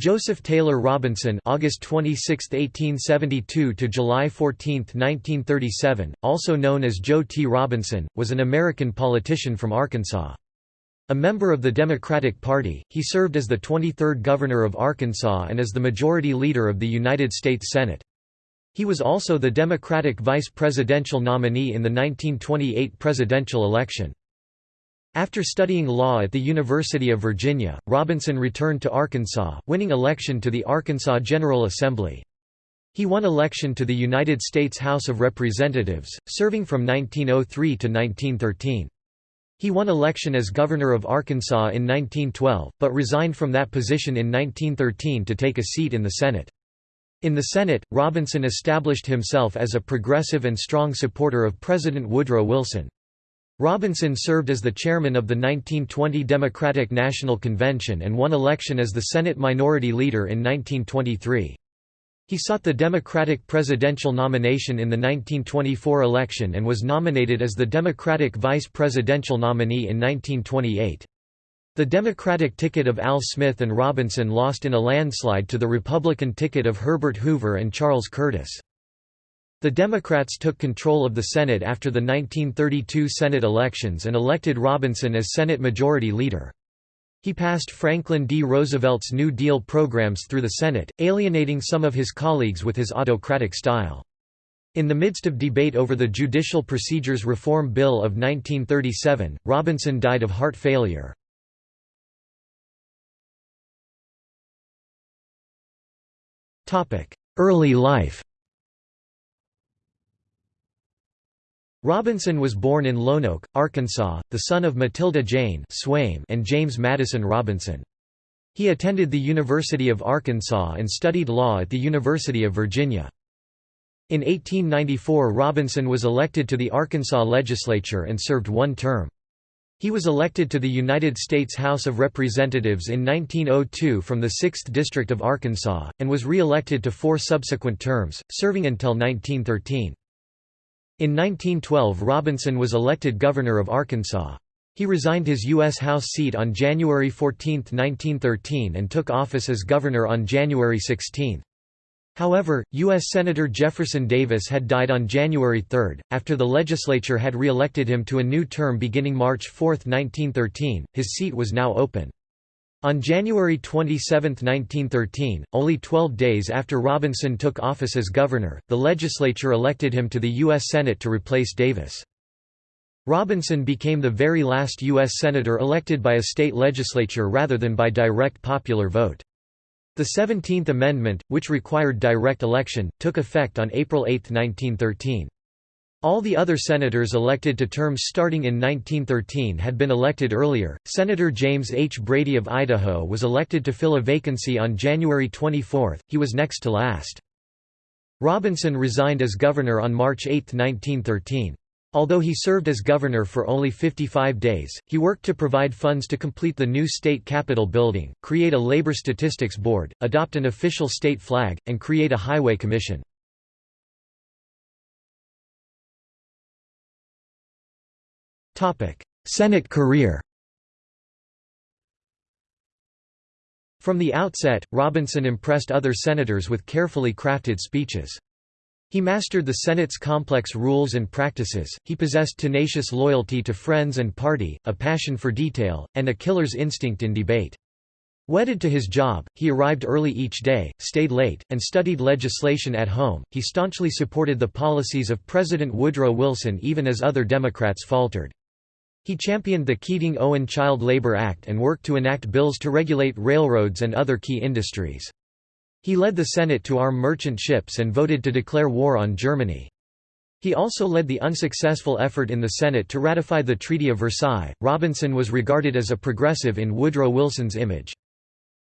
Joseph Taylor Robinson August 26, 1872 to July 14, 1937, also known as Joe T. Robinson, was an American politician from Arkansas. A member of the Democratic Party, he served as the 23rd Governor of Arkansas and as the Majority Leader of the United States Senate. He was also the Democratic vice presidential nominee in the 1928 presidential election. After studying law at the University of Virginia, Robinson returned to Arkansas, winning election to the Arkansas General Assembly. He won election to the United States House of Representatives, serving from 1903 to 1913. He won election as governor of Arkansas in 1912, but resigned from that position in 1913 to take a seat in the Senate. In the Senate, Robinson established himself as a progressive and strong supporter of President Woodrow Wilson. Robinson served as the chairman of the 1920 Democratic National Convention and won election as the Senate Minority Leader in 1923. He sought the Democratic presidential nomination in the 1924 election and was nominated as the Democratic vice presidential nominee in 1928. The Democratic ticket of Al Smith and Robinson lost in a landslide to the Republican ticket of Herbert Hoover and Charles Curtis. The Democrats took control of the Senate after the 1932 Senate elections and elected Robinson as Senate Majority Leader. He passed Franklin D. Roosevelt's New Deal programs through the Senate, alienating some of his colleagues with his autocratic style. In the midst of debate over the Judicial Procedures Reform Bill of 1937, Robinson died of heart failure. Early life Robinson was born in Lonoke, Arkansas, the son of Matilda Jane Swaim and James Madison Robinson. He attended the University of Arkansas and studied law at the University of Virginia. In 1894 Robinson was elected to the Arkansas legislature and served one term. He was elected to the United States House of Representatives in 1902 from the 6th District of Arkansas, and was re-elected to four subsequent terms, serving until 1913. In 1912 Robinson was elected governor of Arkansas. He resigned his U.S. House seat on January 14, 1913 and took office as governor on January 16. However, U.S. Senator Jefferson Davis had died on January 3. After the legislature had re-elected him to a new term beginning March 4, 1913, his seat was now open. On January 27, 1913, only 12 days after Robinson took office as governor, the legislature elected him to the U.S. Senate to replace Davis. Robinson became the very last U.S. Senator elected by a state legislature rather than by direct popular vote. The Seventeenth Amendment, which required direct election, took effect on April 8, 1913. All the other senators elected to terms starting in 1913 had been elected earlier. Senator James H. Brady of Idaho was elected to fill a vacancy on January 24, he was next to last. Robinson resigned as governor on March 8, 1913. Although he served as governor for only 55 days, he worked to provide funds to complete the new state capitol building, create a labor statistics board, adopt an official state flag, and create a highway commission. Senate career From the outset, Robinson impressed other senators with carefully crafted speeches. He mastered the Senate's complex rules and practices, he possessed tenacious loyalty to friends and party, a passion for detail, and a killer's instinct in debate. Wedded to his job, he arrived early each day, stayed late, and studied legislation at home. He staunchly supported the policies of President Woodrow Wilson even as other Democrats faltered. He championed the Keating-Owen Child Labor Act and worked to enact bills to regulate railroads and other key industries. He led the Senate to arm merchant ships and voted to declare war on Germany. He also led the unsuccessful effort in the Senate to ratify the Treaty of Versailles. Robinson was regarded as a progressive in Woodrow Wilson's image.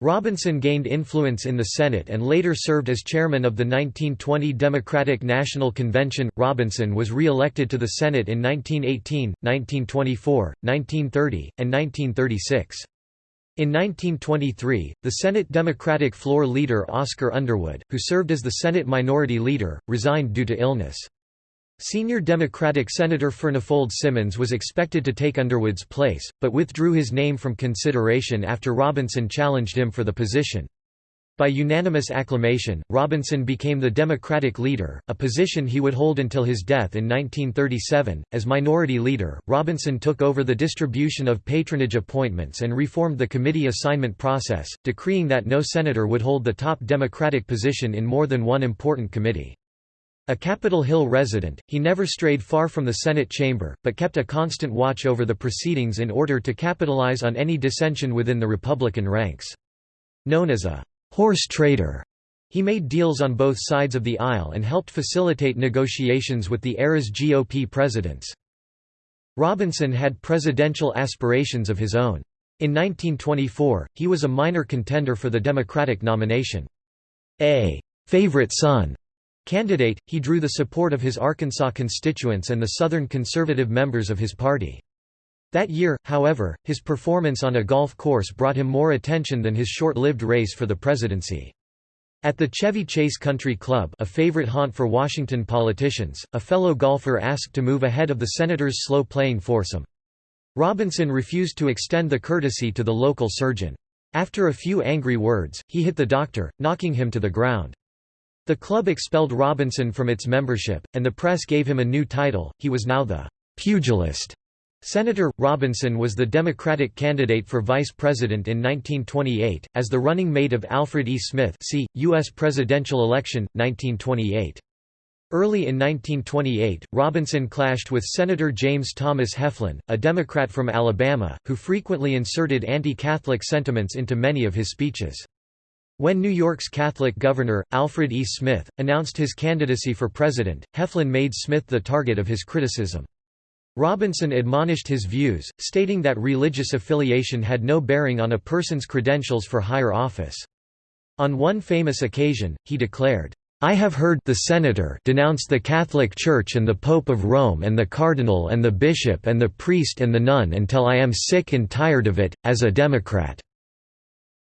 Robinson gained influence in the Senate and later served as chairman of the 1920 Democratic National Convention. Robinson was re elected to the Senate in 1918, 1924, 1930, and 1936. In 1923, the Senate Democratic floor leader Oscar Underwood, who served as the Senate Minority Leader, resigned due to illness. Senior Democratic Senator Furnifold Simmons was expected to take Underwood's place, but withdrew his name from consideration after Robinson challenged him for the position. By unanimous acclamation, Robinson became the Democratic leader, a position he would hold until his death in 1937. As minority leader, Robinson took over the distribution of patronage appointments and reformed the committee assignment process, decreeing that no senator would hold the top Democratic position in more than one important committee. A Capitol Hill resident, he never strayed far from the Senate chamber, but kept a constant watch over the proceedings in order to capitalize on any dissension within the Republican ranks. Known as a horse trader. He made deals on both sides of the aisle and helped facilitate negotiations with the era's GOP presidents. Robinson had presidential aspirations of his own. In 1924, he was a minor contender for the Democratic nomination. A favorite son candidate, he drew the support of his Arkansas constituents and the Southern conservative members of his party. That year, however, his performance on a golf course brought him more attention than his short-lived race for the presidency. At the Chevy Chase Country Club a favorite haunt for Washington politicians, a fellow golfer asked to move ahead of the Senators' slow-playing foursome. Robinson refused to extend the courtesy to the local surgeon. After a few angry words, he hit the doctor, knocking him to the ground. The club expelled Robinson from its membership, and the press gave him a new title, he was now the «pugilist» Senator Robinson was the Democratic candidate for vice president in 1928, as the running mate of Alfred E. Smith see, U.S. presidential election, 1928. Early in 1928, Robinson clashed with Senator James Thomas Heflin, a Democrat from Alabama, who frequently inserted anti-Catholic sentiments into many of his speeches. When New York's Catholic governor, Alfred E. Smith, announced his candidacy for president, Heflin made Smith the target of his criticism. Robinson admonished his views, stating that religious affiliation had no bearing on a person's credentials for higher office. On one famous occasion, he declared, I have heard the senator denounce the Catholic Church and the Pope of Rome and the cardinal and the bishop and the priest and the nun until I am sick and tired of it, as a Democrat."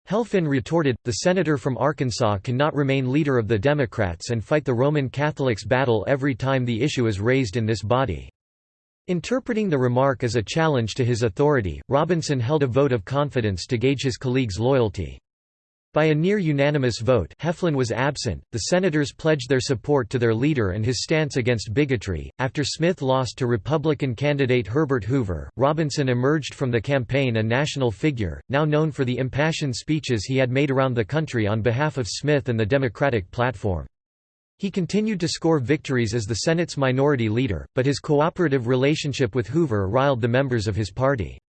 Heflin retorted, the senator from Arkansas cannot remain leader of the Democrats and fight the Roman Catholics battle every time the issue is raised in this body. Interpreting the remark as a challenge to his authority, Robinson held a vote of confidence to gauge his colleagues' loyalty. By a near-unanimous vote Heflin was absent, the senators pledged their support to their leader and his stance against bigotry. After Smith lost to Republican candidate Herbert Hoover, Robinson emerged from the campaign a national figure, now known for the impassioned speeches he had made around the country on behalf of Smith and the Democratic platform. He continued to score victories as the Senate's minority leader, but his cooperative relationship with Hoover riled the members of his party.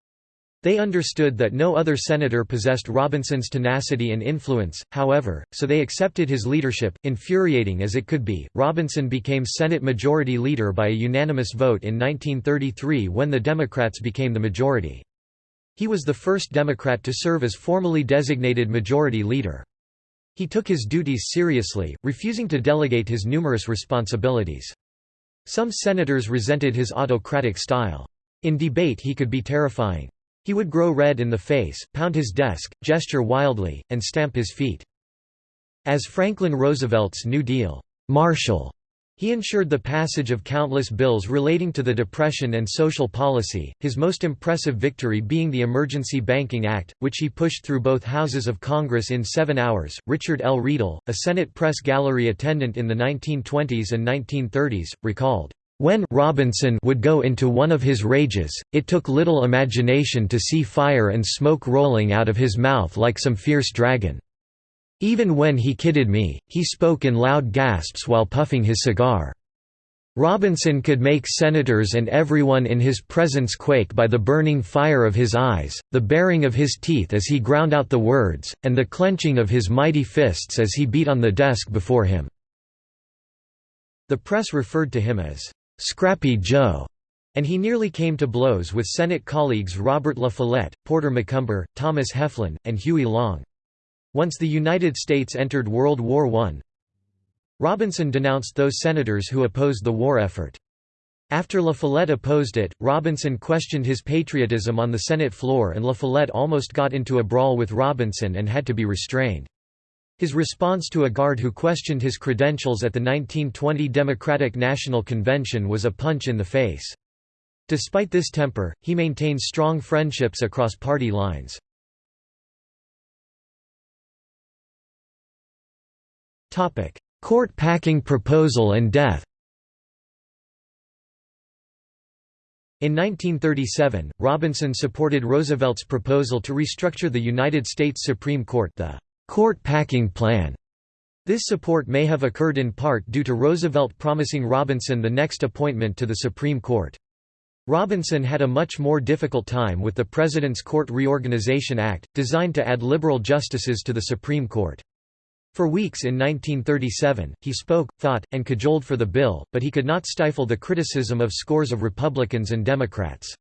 They understood that no other senator possessed Robinson's tenacity and influence, however, so they accepted his leadership, infuriating as it could be. Robinson became Senate Majority Leader by a unanimous vote in 1933 when the Democrats became the majority. He was the first Democrat to serve as formally designated Majority Leader. He took his duties seriously, refusing to delegate his numerous responsibilities. Some senators resented his autocratic style. In debate he could be terrifying. He would grow red in the face, pound his desk, gesture wildly, and stamp his feet. As Franklin Roosevelt's New Deal Marshal he ensured the passage of countless bills relating to the Depression and social policy, his most impressive victory being the Emergency Banking Act, which he pushed through both houses of Congress in seven hours. Richard L. Riedel, a Senate press gallery attendant in the 1920s and 1930s, recalled, when Robinson would go into one of his rages, it took little imagination to see fire and smoke rolling out of his mouth like some fierce dragon. Even when he kidded me, he spoke in loud gasps while puffing his cigar. Robinson could make senators and everyone in his presence quake by the burning fire of his eyes, the baring of his teeth as he ground out the words, and the clenching of his mighty fists as he beat on the desk before him." The press referred to him as, "'Scrappy Joe' and he nearly came to blows with Senate colleagues Robert La Follette, Porter McCumber, Thomas Heflin, and Huey Long. Once the United States entered World War I, Robinson denounced those senators who opposed the war effort. After La Follette opposed it, Robinson questioned his patriotism on the Senate floor and La Follette almost got into a brawl with Robinson and had to be restrained. His response to a guard who questioned his credentials at the 1920 Democratic National Convention was a punch in the face. Despite this temper, he maintained strong friendships across party lines. Court packing proposal and death In 1937, Robinson supported Roosevelt's proposal to restructure the United States Supreme Court the court packing plan. This support may have occurred in part due to Roosevelt promising Robinson the next appointment to the Supreme Court. Robinson had a much more difficult time with the President's Court Reorganization Act, designed to add liberal justices to the Supreme Court. For weeks in 1937, he spoke, thought, and cajoled for the bill, but he could not stifle the criticism of scores of Republicans and Democrats.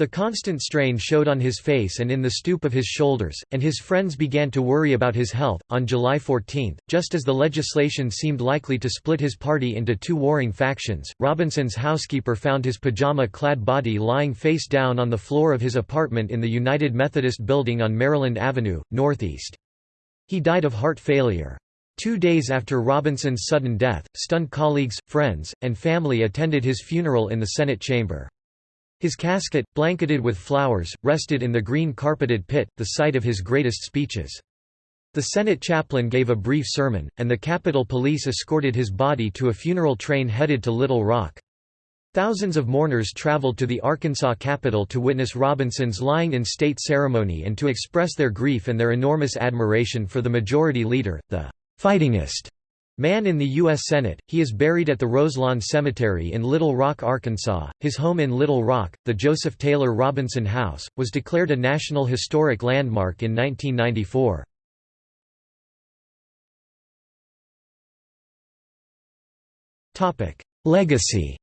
The constant strain showed on his face and in the stoop of his shoulders, and his friends began to worry about his health. On July 14, just as the legislation seemed likely to split his party into two warring factions, Robinson's housekeeper found his pajama clad body lying face down on the floor of his apartment in the United Methodist Building on Maryland Avenue, Northeast. He died of heart failure. Two days after Robinson's sudden death, stunned colleagues, friends, and family attended his funeral in the Senate chamber. His casket, blanketed with flowers, rested in the green carpeted pit, the site of his greatest speeches. The Senate chaplain gave a brief sermon, and the Capitol Police escorted his body to a funeral train headed to Little Rock. Thousands of mourners traveled to the Arkansas Capitol to witness Robinson's lying in state ceremony and to express their grief and their enormous admiration for the Majority Leader, the fightingest man in the U.S. Senate. He is buried at the Roselawn Cemetery in Little Rock, Arkansas. His home in Little Rock, the Joseph Taylor Robinson House, was declared a National Historic Landmark in 1994. Legacy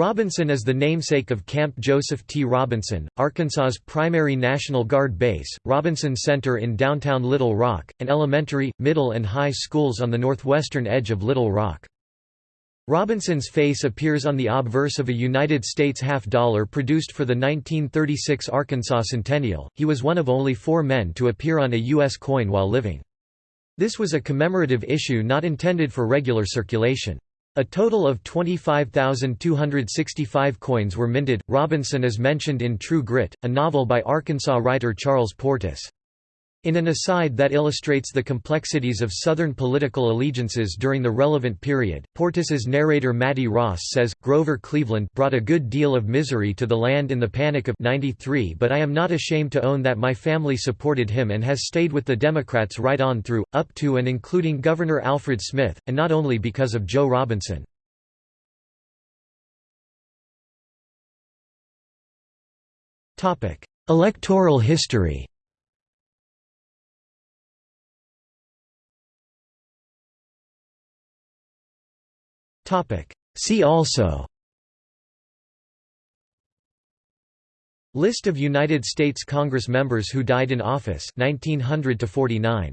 Robinson is the namesake of Camp Joseph T. Robinson, Arkansas's primary National Guard base, Robinson Center in downtown Little Rock, and elementary, middle and high schools on the northwestern edge of Little Rock. Robinson's face appears on the obverse of a United States half-dollar produced for the 1936 Arkansas Centennial. He was one of only four men to appear on a U.S. coin while living. This was a commemorative issue not intended for regular circulation. A total of 25,265 coins were minted. Robinson is mentioned in True Grit, a novel by Arkansas writer Charles Portis. In an aside that illustrates the complexities of Southern political allegiances during the relevant period, Portis's narrator Mattie Ross says, Grover Cleveland brought a good deal of misery to the land in the Panic of 93 but I am not ashamed to own that my family supported him and has stayed with the Democrats right on through, up to and including Governor Alfred Smith, and not only because of Joe Robinson. Electoral history See also. List of United States Congress members who died in office 1900 to 49